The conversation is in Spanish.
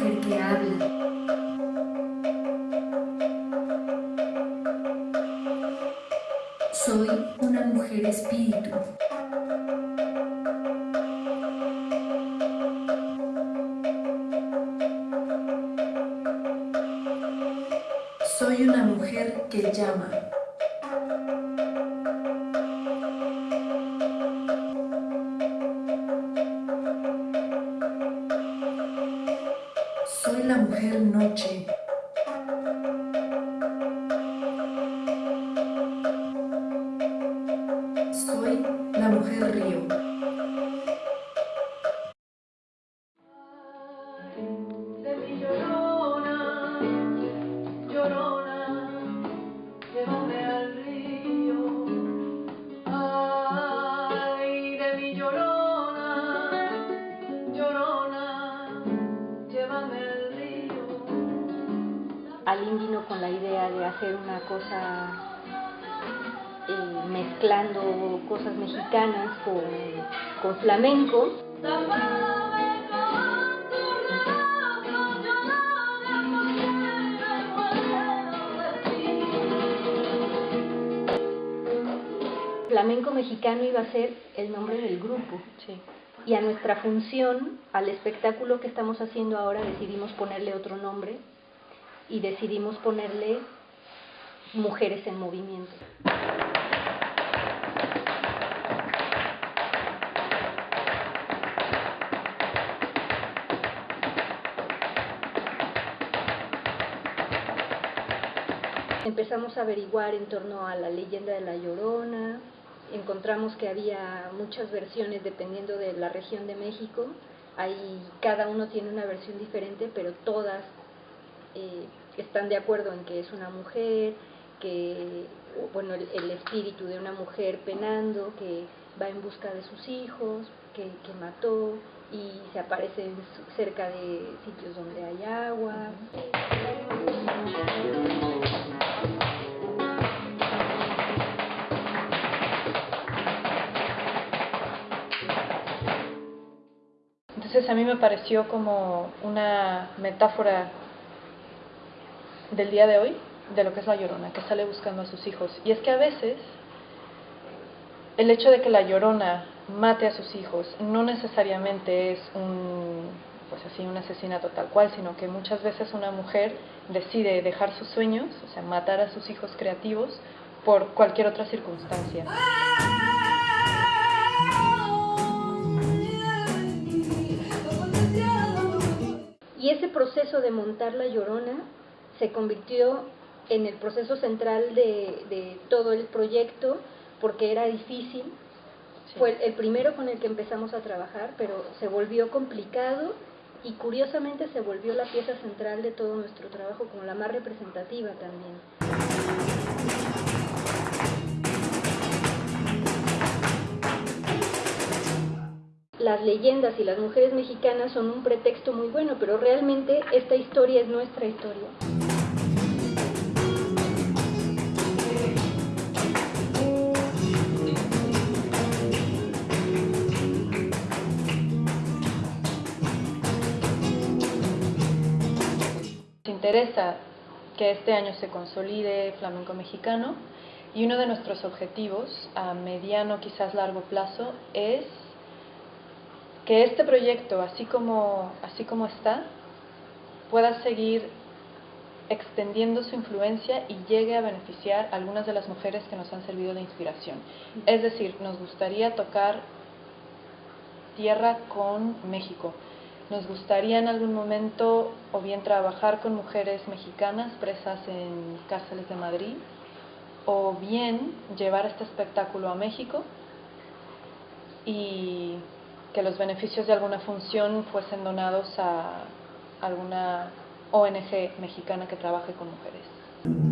mujer que habla. Soy una mujer espíritu. Soy una mujer que llama. Soy la mujer noche. Soy la mujer Alguien vino con la idea de hacer una cosa eh, mezclando cosas mexicanas con, con flamenco. Flamenco mexicano iba a ser el nombre del grupo. Y a nuestra función, al espectáculo que estamos haciendo ahora, decidimos ponerle otro nombre y decidimos ponerle Mujeres en Movimiento. Empezamos a averiguar en torno a la leyenda de la Llorona, encontramos que había muchas versiones dependiendo de la región de México, ahí cada uno tiene una versión diferente, pero todas eh, están de acuerdo en que es una mujer, que, bueno, el, el espíritu de una mujer penando, que va en busca de sus hijos, que, que mató y se aparece cerca de sitios donde hay agua. Entonces a mí me pareció como una metáfora del día de hoy, de lo que es la llorona, que sale buscando a sus hijos. Y es que a veces el hecho de que la llorona mate a sus hijos no necesariamente es un, pues así, un asesinato tal cual, sino que muchas veces una mujer decide dejar sus sueños, o sea, matar a sus hijos creativos por cualquier otra circunstancia. Y ese proceso de montar la llorona se convirtió en el proceso central de, de todo el proyecto porque era difícil. Sí. Fue el primero con el que empezamos a trabajar, pero se volvió complicado y curiosamente se volvió la pieza central de todo nuestro trabajo, como la más representativa también. Las leyendas y las mujeres mexicanas son un pretexto muy bueno, pero realmente esta historia es nuestra historia. Interesa que este año se consolide flamenco mexicano y uno de nuestros objetivos a mediano, quizás largo plazo, es que este proyecto, así como, así como está, pueda seguir extendiendo su influencia y llegue a beneficiar a algunas de las mujeres que nos han servido de inspiración. Es decir, nos gustaría tocar tierra con México. Nos gustaría en algún momento o bien trabajar con mujeres mexicanas presas en cárceles de Madrid o bien llevar este espectáculo a México y que los beneficios de alguna función fuesen donados a alguna ONG mexicana que trabaje con mujeres.